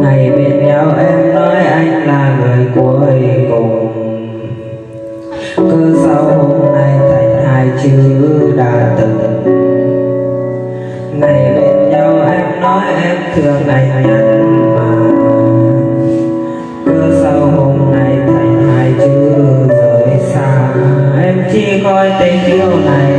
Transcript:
ngày bên nhau em nói anh là người cuối cùng. Cứ sau hôm nay thành hai chữ đã từng. Ngày bên nhau em nói em thương anh nhắn mà. Cứ sau hôm nay thành hai chữ rời xa. Em chỉ coi tình yêu này